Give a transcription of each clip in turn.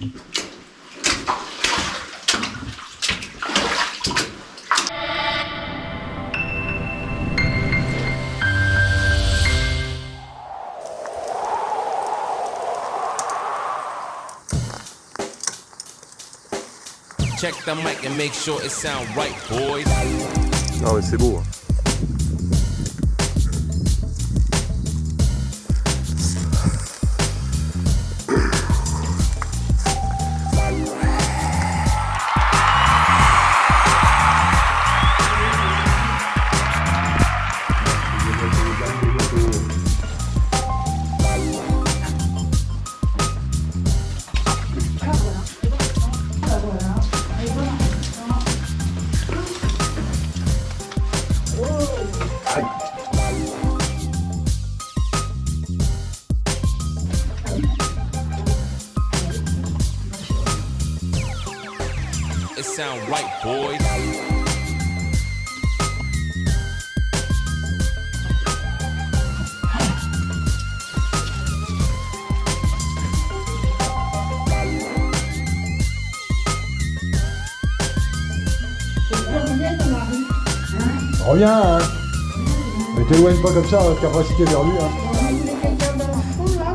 Check the mic and make sure it sound right, boys. Ah Mais c'est beau. It sound right, boys. Reviens, hein. Mais t'éloigne pas comme ça, votre capacité vers lui, hein.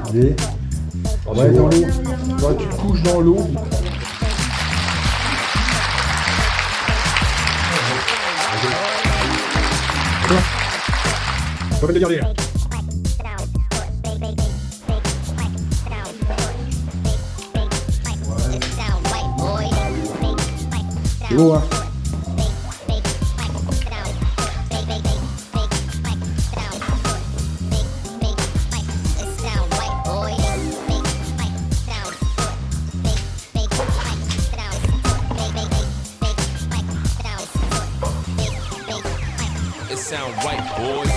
Allez. Ouais, dans l'eau. Toi, tu te couches dans l'eau. Faut le garder, là. C'est beau, hein. Sound right, boys.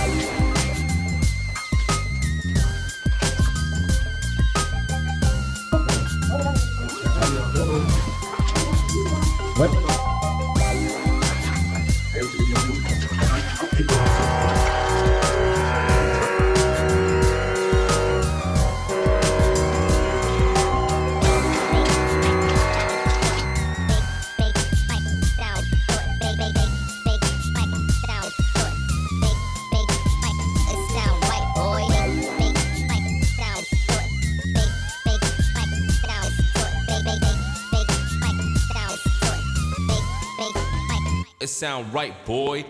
Ouais. It sound right, boy.